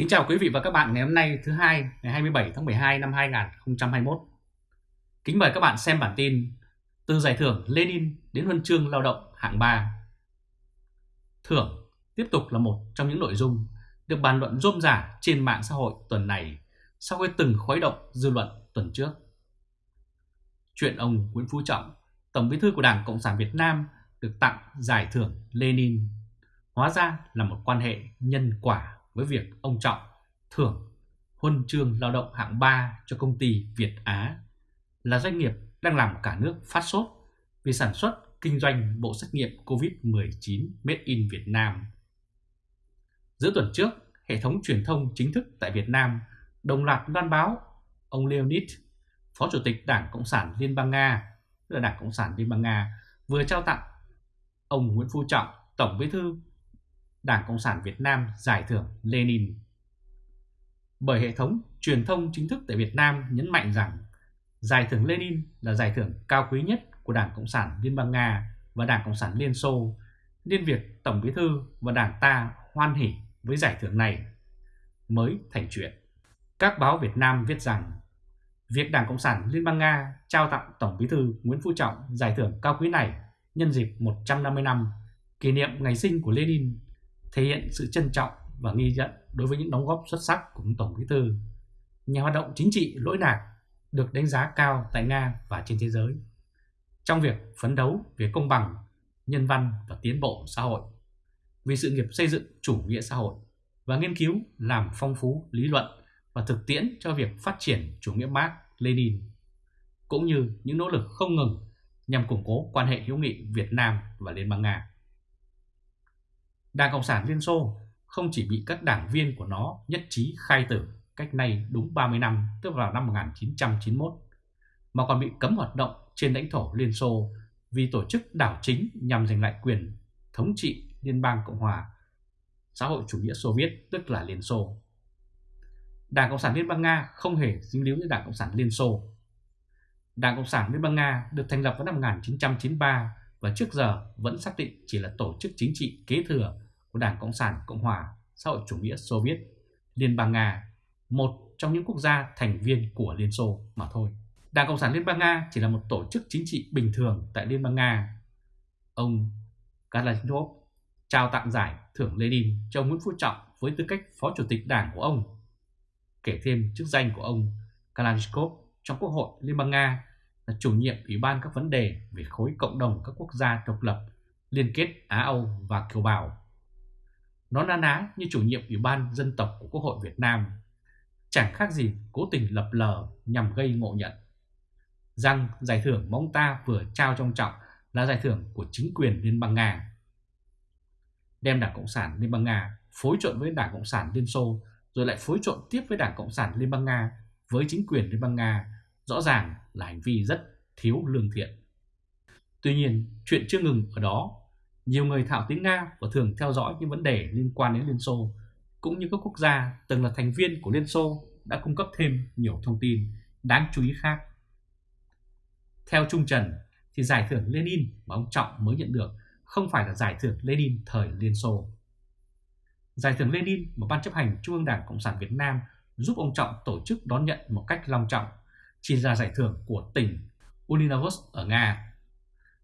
Kính chào quý vị và các bạn ngày hôm nay thứ hai ngày 27 tháng 12 năm 2021. Kính mời các bạn xem bản tin từ giải thưởng Lenin đến huân chương lao động hạng 3. Thưởng tiếp tục là một trong những nội dung được bàn luận rôm rả trên mạng xã hội tuần này sau khi từng khuấy động dư luận tuần trước. Chuyện ông Nguyễn Phú Trọng, Tổng bí thư của Đảng Cộng sản Việt Nam được tặng giải thưởng Lenin hóa ra là một quan hệ nhân quả với việc ông Trọng thưởng huân chương lao động hạng 3 cho công ty Việt Á là doanh nghiệp đang làm cả nước phát sốt vì sản xuất kinh doanh bộ xét nghiệm COVID-19 Made in Việt Nam. Giữa tuần trước, hệ thống truyền thông chính thức tại Việt Nam đồng loạt loan báo ông Leonid, Phó Chủ tịch Đảng Cộng sản Liên bang Nga, tức là Đảng Cộng sản Liên bang Nga, vừa trao tặng ông Nguyễn Phú Trọng, Tổng bí thư Đảng Cộng sản Việt Nam giải thưởng Lenin. Bởi hệ thống truyền thông chính thức tại Việt Nam nhấn mạnh rằng giải thưởng Lenin là giải thưởng cao quý nhất của Đảng Cộng sản Liên bang Nga và Đảng Cộng sản Liên Xô, nên việc Tổng bí thư và Đảng ta hoan hỉ với giải thưởng này mới thành chuyện. Các báo Việt Nam viết rằng việc Đảng Cộng sản Liên bang Nga trao tặng Tổng bí thư Nguyễn Phú Trọng giải thưởng cao quý này nhân dịp 150 năm kỷ niệm ngày sinh của Lenin thể hiện sự trân trọng và nghi nhận đối với những đóng góp xuất sắc của Tổng Bí thư, nhà hoạt động chính trị lỗi lạc được đánh giá cao tại Nga và trên thế giới trong việc phấn đấu về công bằng, nhân văn và tiến bộ xã hội, vì sự nghiệp xây dựng chủ nghĩa xã hội và nghiên cứu làm phong phú lý luận và thực tiễn cho việc phát triển chủ nghĩa Mark Lenin, cũng như những nỗ lực không ngừng nhằm củng cố quan hệ hữu nghị Việt Nam và Liên bang Nga. Đảng Cộng sản Liên Xô không chỉ bị các đảng viên của nó nhất trí khai tử cách nay đúng 30 năm, tức vào năm 1991, mà còn bị cấm hoạt động trên lãnh thổ Liên Xô vì tổ chức đảo chính nhằm giành lại quyền thống trị Liên bang Cộng hòa xã hội chủ nghĩa Xô Viết, tức là Liên Xô. Đảng Cộng sản Liên bang Nga không hề dính líu với Đảng Cộng sản Liên Xô. Đảng Cộng sản Liên bang Nga được thành lập vào năm 1993 và trước giờ vẫn xác định chỉ là tổ chức chính trị kế thừa của Đảng Cộng sản Cộng hòa xã hội chủ nghĩa Xô Viết, Liên bang Nga, một trong những quốc gia thành viên của Liên Xô mà thôi. Đảng Cộng sản Liên bang Nga chỉ là một tổ chức chính trị bình thường tại Liên bang Nga. Ông Kalashnikov trao tặng giải thưởng Lenin cho Nguyễn Phú Trọng với tư cách Phó Chủ tịch Đảng của ông. Kể thêm chức danh của ông Kalashnikov trong Quốc hội Liên bang Nga là chủ nhiệm Ủy ban các vấn đề về khối cộng đồng các quốc gia độc lập liên kết Á-Âu và Kiều Bào. Nó na ná như chủ nhiệm Ủy ban dân tộc của Quốc hội Việt Nam, chẳng khác gì cố tình lập lờ nhằm gây ngộ nhận. Rằng giải thưởng mà ông ta vừa trao trong trọng là giải thưởng của chính quyền Liên bang Nga. Đem Đảng Cộng sản Liên bang Nga phối trộn với Đảng Cộng sản Liên Xô rồi lại phối trộn tiếp với Đảng Cộng sản Liên bang Nga với chính quyền Liên bang Nga rõ ràng là hành vi rất thiếu lương thiện. Tuy nhiên, chuyện chưa ngừng ở đó. Nhiều người thạo tiếng Nga và thường theo dõi những vấn đề liên quan đến Liên Xô, cũng như các quốc gia từng là thành viên của Liên Xô đã cung cấp thêm nhiều thông tin đáng chú ý khác. Theo Trung Trần, thì giải thưởng Lenin mà ông Trọng mới nhận được không phải là giải thưởng Lenin thời Liên Xô. Giải thưởng Lenin mà Ban chấp hành Trung ương Đảng Cộng sản Việt Nam giúp ông Trọng tổ chức đón nhận một cách long trọng chỉ là giải thưởng của tỉnh Univalos ở Nga.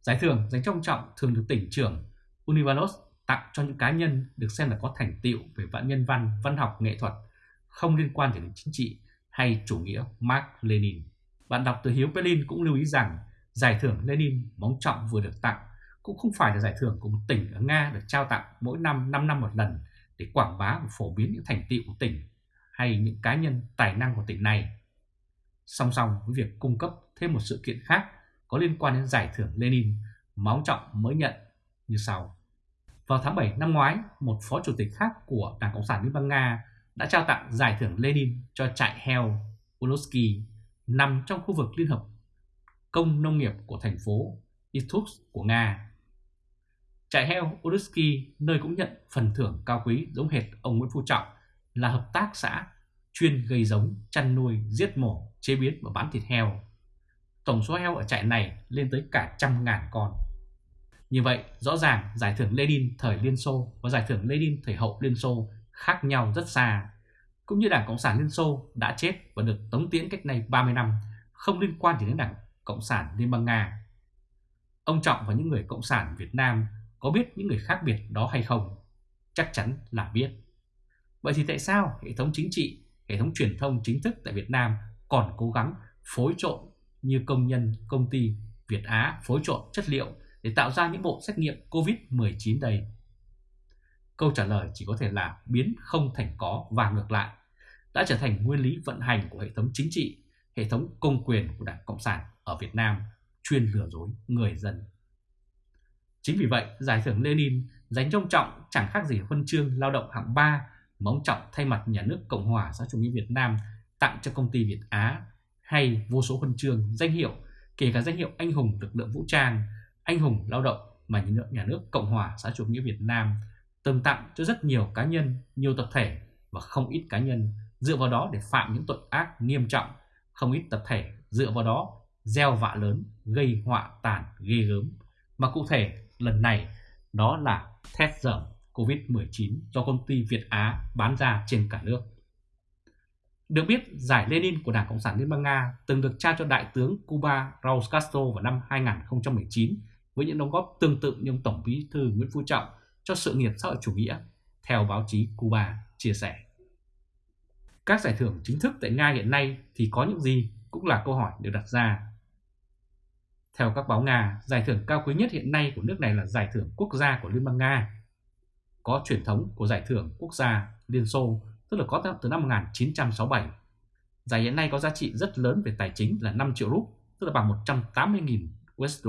Giải thưởng dành trong Trọng thường được tỉnh trưởng Univalos tặng cho những cá nhân được xem là có thành tựu về vạn nhân văn, văn học, nghệ thuật, không liên quan đến chính trị hay chủ nghĩa Mark Lenin. Bạn đọc từ Hiếu Berlin cũng lưu ý rằng giải thưởng Lenin móng trọng vừa được tặng cũng không phải là giải thưởng của một tỉnh ở Nga được trao tặng mỗi năm 5 năm một lần để quảng bá và phổ biến những thành tựu của tỉnh hay những cá nhân tài năng của tỉnh này song song với việc cung cấp thêm một sự kiện khác có liên quan đến giải thưởng Lenin mà ông Trọng mới nhận như sau. Vào tháng 7 năm ngoái, một phó chủ tịch khác của Đảng Cộng sản Liên bang Nga đã trao tặng giải thưởng Lenin cho trại heo Ulovsky nằm trong khu vực Liên hợp công nông nghiệp của thành phố Irkutsk của Nga. Trại heo Ulovsky nơi cũng nhận phần thưởng cao quý giống hệt ông Nguyễn Phú Trọng là hợp tác xã chuyên gây giống, chăn nuôi, giết mổ, chế biến và bán thịt heo. Tổng số heo ở trại này lên tới cả trăm ngàn con. Như vậy, rõ ràng giải thưởng Lenin thời Liên Xô và giải thưởng Lenin thời hậu Liên Xô khác nhau rất xa. cũng như Đảng Cộng sản Liên Xô đã chết và được tống tiễn cách này 30 năm không liên quan gì đến Đảng Cộng sản Liên bang Nga. Ông Trọng và những người Cộng sản Việt Nam có biết những người khác biệt đó hay không? Chắc chắn là biết. Vậy thì tại sao hệ thống chính trị, hệ thống truyền thông chính thức tại Việt Nam còn cố gắng phối trộn như công nhân công ty Việt Á phối trộn chất liệu để tạo ra những bộ xét nghiệm COVID-19 đây? Câu trả lời chỉ có thể là biến không thành có và ngược lại, đã trở thành nguyên lý vận hành của hệ thống chính trị, hệ thống công quyền của Đảng Cộng sản ở Việt Nam chuyên lừa dối người dân. Chính vì vậy, giải thưởng Lenin dành cho ông Trọng chẳng khác gì huân chương lao động hạng 3 mà ông Trọng thay mặt nhà nước Cộng hòa xã chủ nghĩa Việt Nam tặng cho công ty Việt Á hay vô số huân chương, danh hiệu, kể cả danh hiệu anh hùng lực lượng vũ trang, anh hùng lao động mà nhà nước, nhà nước Cộng hòa xã chủ nghĩa Việt Nam từng tặng cho rất nhiều cá nhân, nhiều tập thể và không ít cá nhân dựa vào đó để phạm những tội ác nghiêm trọng, không ít tập thể dựa vào đó gieo vạ lớn, gây họa tàn ghê gớm. Mà cụ thể lần này đó là test dởm COVID-19 do công ty Việt Á bán ra trên cả nước. Được biết, giải Lenin của Đảng Cộng sản Liên bang Nga từng được trao cho Đại tướng Cuba Raúl Castro vào năm 2019 với những đóng góp tương tự như ông Tổng bí thư Nguyễn Phú Trọng cho sự nghiệp xã hội chủ nghĩa, theo báo chí Cuba chia sẻ. Các giải thưởng chính thức tại Nga hiện nay thì có những gì cũng là câu hỏi được đặt ra. Theo các báo Nga, giải thưởng cao quý nhất hiện nay của nước này là giải thưởng quốc gia của Liên bang Nga. Có truyền thống của giải thưởng quốc gia Liên Xô, tức là có từ năm 1967. Giải hiện nay có giá trị rất lớn về tài chính là 5 triệu rúp, tức là bằng 180.000 USD.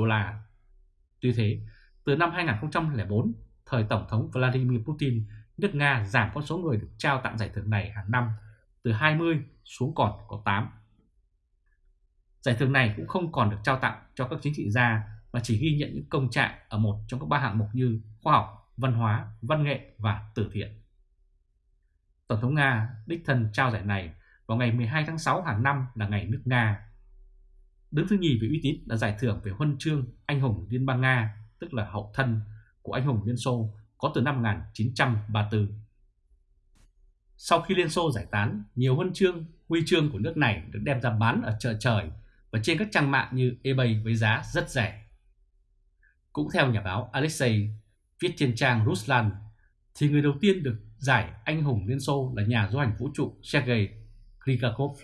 Tuy thế, từ năm 2004 thời Tổng thống Vladimir Putin, nước Nga giảm con số người được trao tặng giải thưởng này hàng năm từ 20 xuống còn có 8. Giải thưởng này cũng không còn được trao tặng cho các chính trị gia mà chỉ ghi nhận những công trạng ở một trong các ba hạng mục như khoa học, văn hóa, văn nghệ và từ thiện. Tổng thống Nga đích thân trao giải này vào ngày 12 tháng 6 hàng năm là ngày nước Nga. Đứng thứ nhì về uy tín là giải thưởng về huân chương anh hùng Liên bang Nga, tức là hậu thân của anh hùng Liên Xô có từ năm 1934. Sau khi Liên Xô giải tán, nhiều huân chương, huy chương của nước này được đem ra bán ở chợ trời và trên các trang mạng như eBay với giá rất rẻ. Cũng theo nhà báo Alexei viết trên trang Ruslan, thì người đầu tiên được giải anh hùng Liên Xô là nhà du hành vũ trụ Sergei Krikakov.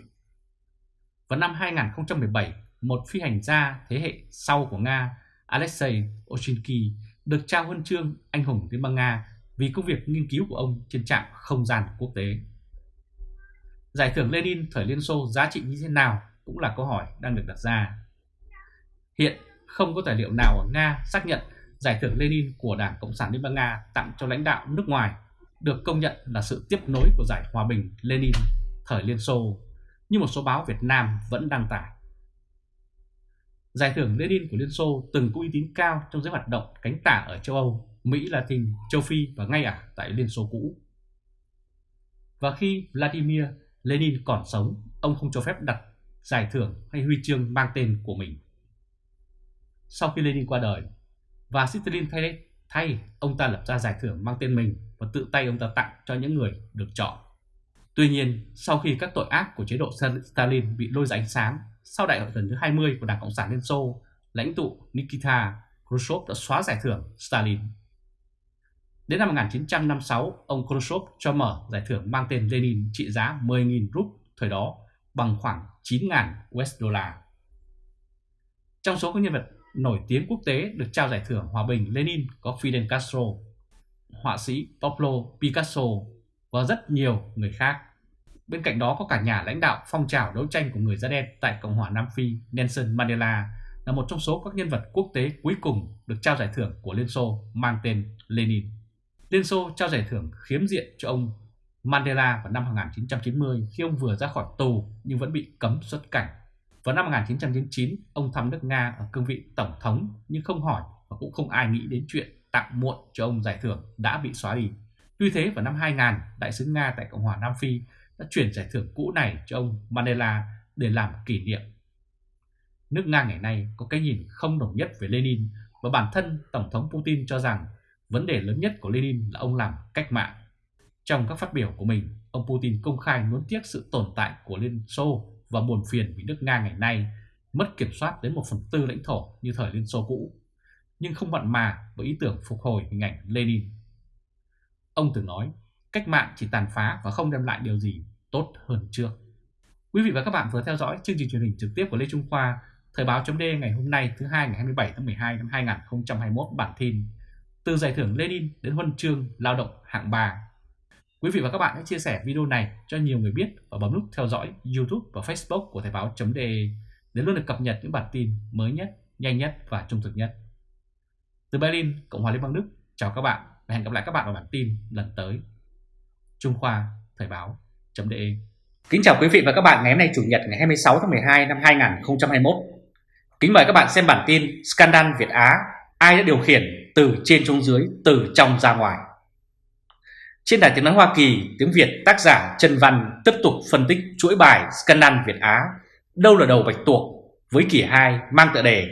Vào năm 2017, một phi hành gia thế hệ sau của Nga Alexei Oshinky, được trao huân chương anh hùng Liên bang Nga vì công việc nghiên cứu của ông trên trạm không gian quốc tế. Giải thưởng Lenin thời Liên Xô giá trị như thế nào cũng là câu hỏi đang được đặt ra. Hiện không có tài liệu nào ở Nga xác nhận giải thưởng Lenin của Đảng Cộng sản Liên bang Nga tặng cho lãnh đạo nước ngoài được công nhận là sự tiếp nối của giải hòa bình Lenin thời Liên Xô, như một số báo Việt Nam vẫn đăng tải. Giải thưởng Lenin của Liên Xô từng có uy tín cao trong giới hoạt động cánh tả ở châu Âu, Mỹ Latin, châu Phi và ngay cả tại Liên Xô cũ. Và khi Vladimir Lenin còn sống, ông không cho phép đặt giải thưởng hay huy chương mang tên của mình. Sau khi Lenin qua đời, và Stalin thay, thay ông ta lập ra giải thưởng mang tên mình và tự tay ông ta tặng cho những người được chọn. Tuy nhiên, sau khi các tội ác của chế độ Stalin bị lôi ra ánh sáng sau đại hội lần thứ 20 của Đảng Cộng sản Liên Xô, lãnh tụ Nikita Khrushchev đã xóa giải thưởng Stalin. Đến năm 1956, ông Khrushchev cho mở giải thưởng mang tên Lenin trị giá 10.000 rúp thời đó bằng khoảng 9.000 USD. Trong số các nhân vật nổi tiếng quốc tế được trao giải thưởng hòa bình Lenin có Fidel Castro, họa sĩ Pablo Picasso và rất nhiều người khác. Bên cạnh đó có cả nhà lãnh đạo phong trào đấu tranh của người da đen tại Cộng hòa Nam Phi Nelson Mandela là một trong số các nhân vật quốc tế cuối cùng được trao giải thưởng của Liên Xô mang tên Lenin. Liên Xô trao giải thưởng khiếm diện cho ông Mandela vào năm 1990 khi ông vừa ra khỏi tù nhưng vẫn bị cấm xuất cảnh. Vào năm 1999, ông thăm nước Nga ở cương vị tổng thống nhưng không hỏi và cũng không ai nghĩ đến chuyện tặng muộn cho ông giải thưởng đã bị xóa đi. Tuy thế vào năm 2000, đại sứ Nga tại Cộng hòa Nam Phi đã chuyển giải thưởng cũ này cho ông Mandela để làm kỷ niệm. Nước Nga ngày nay có cái nhìn không đồng nhất về Lenin và bản thân Tổng thống Putin cho rằng vấn đề lớn nhất của Lenin là ông làm cách mạng. Trong các phát biểu của mình, ông Putin công khai nuối tiếc sự tồn tại của Liên Xô và buồn phiền vì nước Nga ngày nay mất kiểm soát đến một phần tư lãnh thổ như thời Liên Xô cũ, nhưng không mặn mà với ý tưởng phục hồi hình ảnh Lenin. Ông từng nói, cách mạng chỉ tàn phá và không đem lại điều gì tốt hơn trước. Quý vị và các bạn vừa theo dõi chương trình truyền hình trực tiếp của Lê Trung Khoa, Thời báo chấm ngày hôm nay thứ hai ngày 27 tháng 12 năm 2021 bản tin từ giải thưởng Lenin đến huân chương lao động hạng 3. Quý vị và các bạn hãy chia sẻ video này cho nhiều người biết và bấm nút theo dõi YouTube và Facebook của Thời báo.de để luôn được cập nhật những bản tin mới nhất, nhanh nhất và trung thực nhất. Từ Berlin, Cộng hòa Liên bang Đức, chào các bạn và hẹn gặp lại các bạn ở bản tin lần tới. Trung Khoa, Thời báo.de Kính chào quý vị và các bạn ngày hôm nay Chủ nhật ngày 26 tháng 12 năm 2021. Kính mời các bạn xem bản tin Scandal Việt Á, ai đã điều khiển từ trên xuống dưới, từ trong ra ngoài. Trên đài tiếng nói Hoa Kỳ, tiếng Việt tác giả Trần Văn tiếp tục phân tích chuỗi bài Scandal Việt Á, đâu là đầu bạch tuộc với kỳ 2 mang tựa đề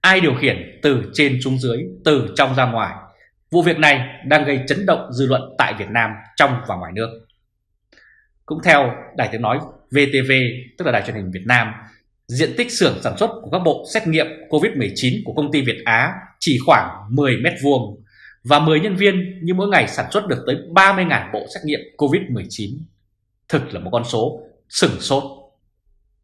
ai điều khiển từ trên xuống dưới, từ trong ra ngoài. Vụ việc này đang gây chấn động dư luận tại Việt Nam trong và ngoài nước. Cũng theo đài tiếng nói VTV, tức là đài truyền hình Việt Nam, diện tích xưởng sản xuất của các bộ xét nghiệm COVID-19 của công ty Việt Á chỉ khoảng 10 mét vuông và 10 nhân viên nhưng mỗi ngày sản xuất được tới 30.000 bộ xét nghiệm COVID-19. Thực là một con số sửng sốt.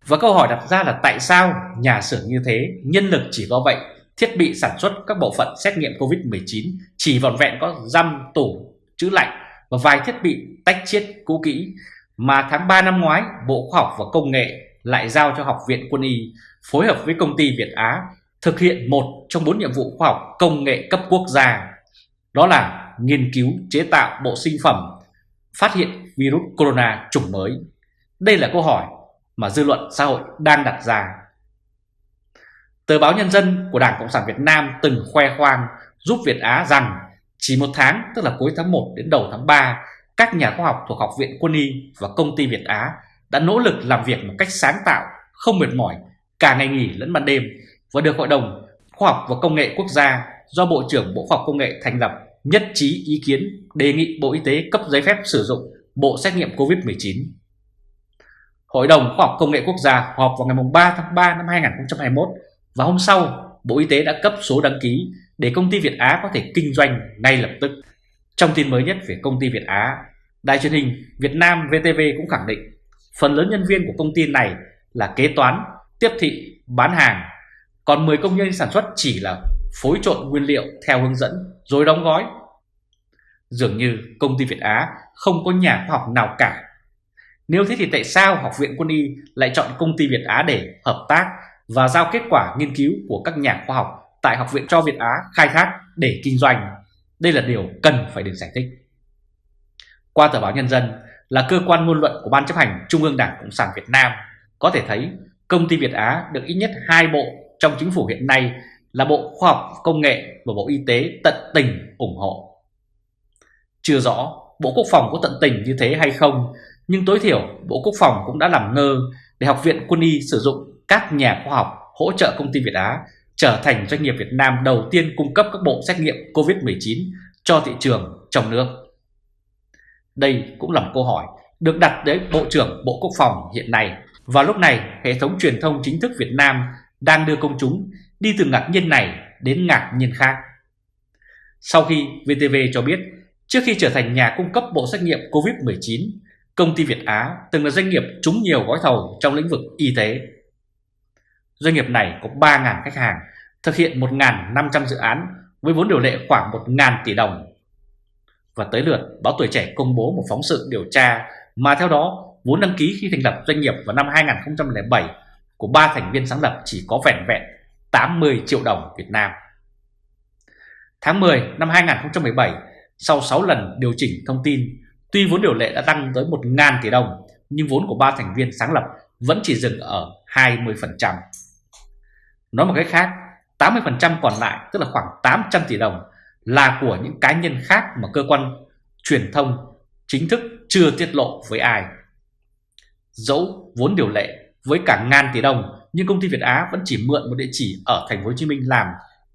Và câu hỏi đặt ra là tại sao nhà xưởng như thế, nhân lực chỉ có vậy, thiết bị sản xuất các bộ phận xét nghiệm COVID-19 chỉ vòn vẹn có răm, tủ, chữ lạnh và vài thiết bị tách chiết cũ kỹ mà tháng 3 năm ngoái Bộ Khoa học và Công nghệ lại giao cho Học viện Quân y phối hợp với công ty Việt Á thực hiện một trong bốn nhiệm vụ khoa học công nghệ cấp quốc gia đó là nghiên cứu chế tạo bộ sinh phẩm phát hiện virus corona chủng mới. Đây là câu hỏi mà dư luận xã hội đang đặt ra. Tờ báo Nhân dân của Đảng Cộng sản Việt Nam từng khoe khoang giúp Việt Á rằng chỉ một tháng tức là cuối tháng 1 đến đầu tháng 3 các nhà khoa học thuộc Học viện Quân y và công ty Việt Á đã nỗ lực làm việc một cách sáng tạo, không mệt mỏi, cả ngày nghỉ lẫn ban đêm và được Hội đồng Khoa học và Công nghệ Quốc gia do Bộ trưởng Bộ Khoa học Công nghệ thành lập nhất trí ý kiến đề nghị Bộ Y tế cấp giấy phép sử dụng bộ xét nghiệm COVID-19. Hội đồng Khoa học Công nghệ Quốc gia họp vào ngày 3 tháng 3 năm 2021 và hôm sau Bộ Y tế đã cấp số đăng ký để công ty Việt Á có thể kinh doanh ngay lập tức. Trong tin mới nhất về công ty Việt Á, đài truyền hình Việt Nam VTV cũng khẳng định phần lớn nhân viên của công ty này là kế toán, tiếp thị, bán hàng, còn 10 công nhân sản xuất chỉ là phối trộn nguyên liệu theo hướng dẫn rồi đóng gói. Dường như công ty Việt Á không có nhà khoa học nào cả. Nếu thế thì tại sao Học viện Quân y lại chọn công ty Việt Á để hợp tác và giao kết quả nghiên cứu của các nhà khoa học tại Học viện cho Việt Á khai thác để kinh doanh? Đây là điều cần phải được giải thích. Qua tờ báo Nhân dân là cơ quan ngôn luận của Ban chấp hành Trung ương Đảng Cộng sản Việt Nam, có thể thấy công ty Việt Á được ít nhất hai bộ trong chính phủ hiện nay là Bộ Khoa học Công nghệ và Bộ Y tế tận tình ủng hộ. Chưa rõ Bộ Quốc phòng có tận tình như thế hay không, nhưng tối thiểu Bộ Quốc phòng cũng đã làm ngơ để Học viện Quân y sử dụng các nhà khoa học hỗ trợ công ty Việt Á trở thành doanh nghiệp Việt Nam đầu tiên cung cấp các bộ xét nghiệm COVID-19 cho thị trường trong nước. Đây cũng là một câu hỏi được đặt đến Bộ trưởng Bộ Quốc phòng hiện nay. Và lúc này, hệ thống truyền thông chính thức Việt Nam đang đưa công chúng đi từ ngạc nhiên này đến ngạc nhiên khác. Sau khi VTV cho biết, trước khi trở thành nhà cung cấp bộ xét nghiệm COVID-19, công ty Việt Á từng là doanh nghiệp trúng nhiều gói thầu trong lĩnh vực y tế. Doanh nghiệp này có 3.000 khách hàng, thực hiện 1.500 dự án với vốn điều lệ khoảng 1.000 tỷ đồng. Và tới lượt, báo Tuổi Trẻ công bố một phóng sự điều tra mà theo đó vốn đăng ký khi thành lập doanh nghiệp vào năm 2007 của ba thành viên sáng lập chỉ có vẻn vẹn 80 triệu đồng Việt Nam. Tháng 10 năm 2017, sau 6 lần điều chỉnh thông tin, tuy vốn điều lệ đã tăng tới 1.000 tỷ đồng, nhưng vốn của ba thành viên sáng lập vẫn chỉ dừng ở 20%. Nói một cách khác, 80% còn lại, tức là khoảng 800 tỷ đồng, là của những cá nhân khác mà cơ quan truyền thông chính thức chưa tiết lộ với ai. Dẫu vốn điều lệ với cả ngàn tỷ đồng nhưng công ty Việt Á vẫn chỉ mượn một địa chỉ ở thành phố Hồ Chí Minh làm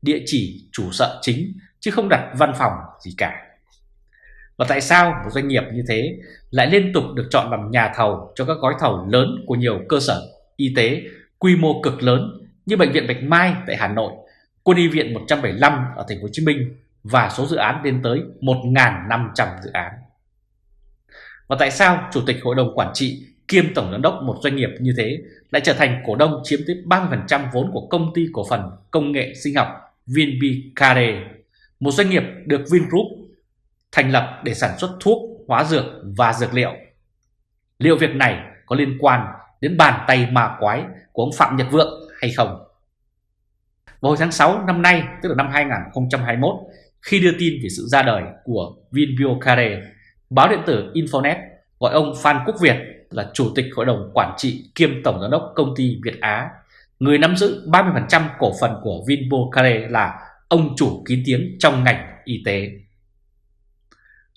địa chỉ chủ sở chính chứ không đặt văn phòng gì cả. Và tại sao một doanh nghiệp như thế lại liên tục được chọn làm nhà thầu cho các gói thầu lớn của nhiều cơ sở y tế quy mô cực lớn như bệnh viện Bạch Mai tại Hà Nội, quân y viện 175 ở thành phố Hồ Chí Minh và số dự án lên tới 1.500 dự án. Và tại sao Chủ tịch Hội đồng Quản trị kiêm Tổng Giám đốc một doanh nghiệp như thế lại trở thành cổ đông chiếm tới 30% vốn của công ty cổ phần công nghệ sinh học Vinbicare, một doanh nghiệp được Vingroup thành lập để sản xuất thuốc, hóa dược và dược liệu. Liệu việc này có liên quan đến bàn tay ma quái của ông Phạm Nhật Vượng hay không? Vào hồi tháng 6 năm nay, tức là năm 2021, khi đưa tin về sự ra đời của Vinbiocare, báo điện tử Infonet gọi ông Phan Quốc Việt là Chủ tịch Hội đồng Quản trị kiêm Tổng Giám đốc Công ty Việt Á, người nắm giữ 30% cổ phần của Vinbocare là ông chủ kín tiếng trong ngành y tế.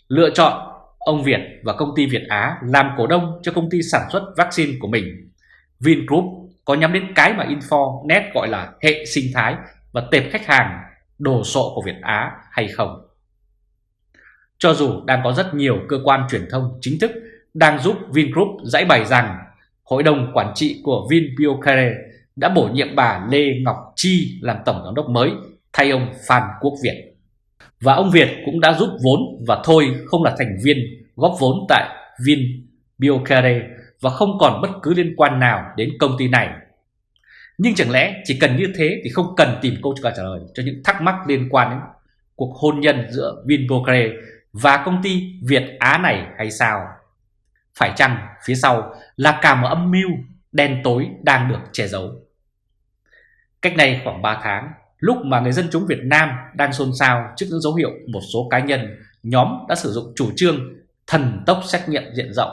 Lựa chọn ông Việt và công ty Việt Á làm cổ đông cho công ty sản xuất vaccine của mình. Vingroup có nhắm đến cái mà Infonet gọi là hệ sinh thái và tệp khách hàng đồ sộ của Việt Á hay không. Cho dù đang có rất nhiều cơ quan truyền thông chính thức đang giúp Vingroup giải bày rằng Hội đồng Quản trị của Vinbiocare đã bổ nhiệm bà Lê Ngọc Chi làm Tổng Giám đốc mới thay ông Phan Quốc Việt. Và ông Việt cũng đã giúp vốn và thôi không là thành viên góp vốn tại Vinbiocare và không còn bất cứ liên quan nào đến công ty này. Nhưng chẳng lẽ chỉ cần như thế thì không cần tìm câu trả lời cho những thắc mắc liên quan đến cuộc hôn nhân giữa Vinpearl và công ty Việt Á này hay sao? Phải chăng phía sau là cả một âm mưu đen tối đang được che giấu? Cách này khoảng 3 tháng, lúc mà người dân chúng Việt Nam đang xôn xao trước những dấu hiệu một số cá nhân, nhóm đã sử dụng chủ trương thần tốc xét nghiệm diện rộng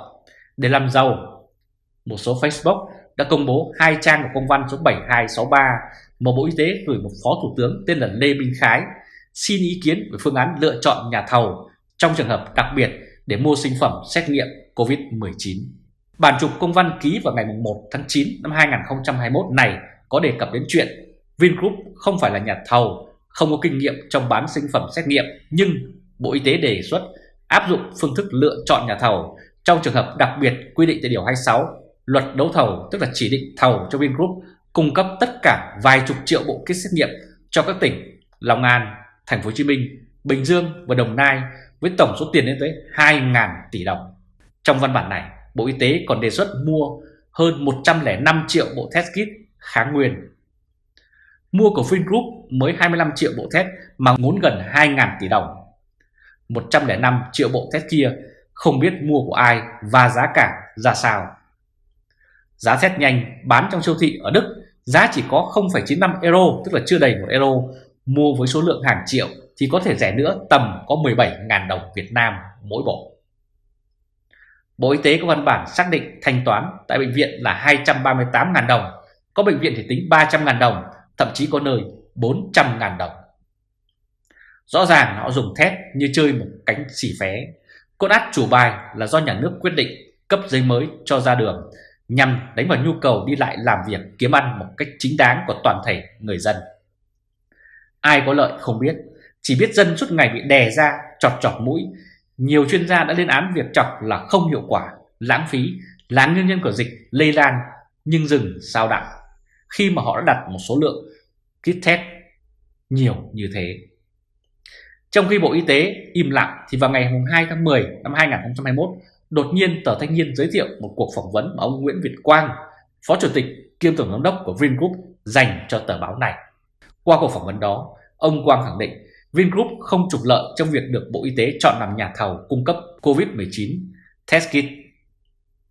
để làm giàu. Một số Facebook đã công bố hai trang của công văn số 7263 mà Bộ Y tế gửi một phó thủ tướng tên là Lê Minh Khái xin ý kiến về phương án lựa chọn nhà thầu trong trường hợp đặc biệt để mua sinh phẩm xét nghiệm COVID-19. Bản chụp công văn ký vào ngày 1 tháng 9 năm 2021 này có đề cập đến chuyện Vingroup không phải là nhà thầu, không có kinh nghiệm trong bán sinh phẩm xét nghiệm, nhưng Bộ Y tế đề xuất áp dụng phương thức lựa chọn nhà thầu trong trường hợp đặc biệt quy định tại Điều 26 Luật đấu thầu tức là chỉ định thầu cho Vingroup cung cấp tất cả vài chục triệu bộ kit xét nghiệm cho các tỉnh Long An, Thành phố Hồ Chí Minh, Bình Dương và Đồng Nai với tổng số tiền lên tới 2.000 tỷ đồng. Trong văn bản này, Bộ Y tế còn đề xuất mua hơn 105 triệu bộ test kit kháng nguyên. Mua của Vingroup mới 25 triệu bộ test mà ngốn gần 2.000 tỷ đồng. 105 triệu bộ test kia không biết mua của ai và giá cả ra sao. Giá test nhanh bán trong siêu thị ở Đức giá chỉ có 0,95 euro tức là chưa đầy 1 euro mua với số lượng hàng triệu thì có thể rẻ nữa tầm có 17.000 đồng Việt Nam mỗi bộ. Bộ Y tế có văn bản xác định thanh toán tại bệnh viện là 238.000 đồng, có bệnh viện thì tính 300.000 đồng, thậm chí có nơi 400.000 đồng. Rõ ràng họ dùng thép như chơi một cánh xỉ phé. Cốt át chủ bài là do nhà nước quyết định cấp giấy mới cho ra đường nhằm đánh vào nhu cầu đi lại làm việc kiếm ăn một cách chính đáng của toàn thể người dân. Ai có lợi không biết, chỉ biết dân suốt ngày bị đè ra, chọt chọt mũi. Nhiều chuyên gia đã lên án việc chọc là không hiệu quả, lãng phí, là nguyên nhân của dịch lây lan nhưng dừng sao đặng khi mà họ đã đặt một số lượng kit test nhiều như thế. Trong khi Bộ Y tế im lặng thì vào ngày 2 tháng 10 năm 2021, đột nhiên tờ Thanh niên giới thiệu một cuộc phỏng vấn mà ông Nguyễn Việt Quang, Phó Chủ tịch kiêm Tổng giám đốc của Vingroup dành cho tờ báo này. Qua cuộc phỏng vấn đó, ông Quang khẳng định Vingroup không trục lợi trong việc được Bộ Y tế chọn làm nhà thầu cung cấp COVID-19 test kit.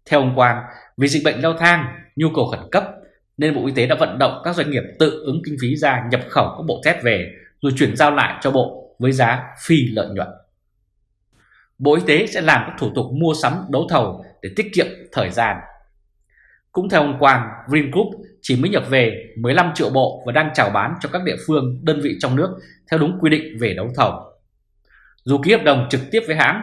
Theo ông Quang, vì dịch bệnh leo thang, nhu cầu khẩn cấp nên Bộ Y tế đã vận động các doanh nghiệp tự ứng kinh phí ra nhập khẩu các bộ test về rồi chuyển giao lại cho Bộ với giá phi lợi nhuận. Bộ Y tế sẽ làm các thủ tục mua sắm đấu thầu để tiết kiệm thời gian. Cũng theo ông Quang, Vingroup chỉ mới nhập về 15 triệu bộ và đang chào bán cho các địa phương, đơn vị trong nước theo đúng quy định về đấu thầu. Dù ký hợp đồng trực tiếp với hãng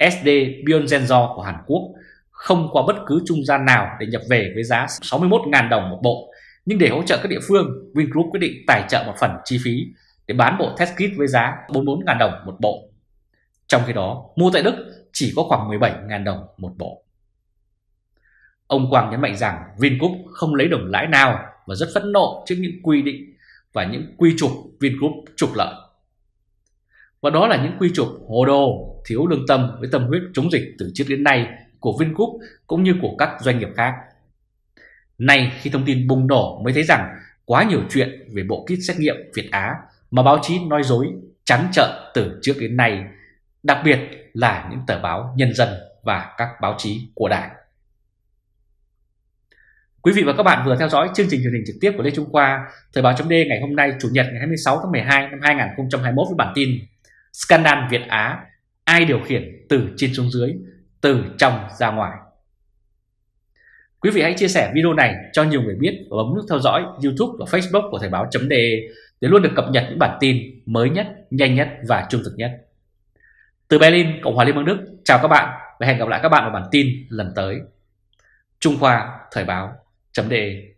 SD Bionzenzo của Hàn Quốc không qua bất cứ trung gian nào để nhập về với giá 61.000 đồng một bộ, nhưng để hỗ trợ các địa phương, Vingroup quyết định tài trợ một phần chi phí để bán bộ test kit với giá 44.000 đồng một bộ. Trong khi đó, mua tại Đức chỉ có khoảng 17.000 đồng một bộ. Ông Quang nhấn mạnh rằng Vingroup không lấy đồng lãi nào và rất phẫn nộ trước những quy định và những quy trục Vingroup trục lợi. Và đó là những quy trục hồ đồ, thiếu lương tâm với tâm huyết chống dịch từ trước đến nay của Vingroup cũng như của các doanh nghiệp khác. Nay khi thông tin bùng nổ mới thấy rằng quá nhiều chuyện về bộ kit xét nghiệm Việt Á mà báo chí nói dối trắng trợn từ trước đến nay, đặc biệt là những tờ báo Nhân dân và các báo chí của Đảng. Quý vị và các bạn vừa theo dõi chương trình truyền hình trực tiếp của Lê Trung Khoa, Thời báo chấm ngày hôm nay Chủ nhật ngày 26 tháng 12 năm 2021 với bản tin Scandal Việt Á, ai điều khiển từ trên xuống dưới, từ trong ra ngoài. Quý vị hãy chia sẻ video này cho nhiều người biết và bấm nút theo dõi YouTube và Facebook của Thời báo.de để luôn được cập nhật những bản tin mới nhất, nhanh nhất và trung thực nhất. Từ Berlin, Cộng hòa Liên bang Đức, chào các bạn và hẹn gặp lại các bạn vào bản tin lần tới. Trung Khoa Thời Báo chấm đề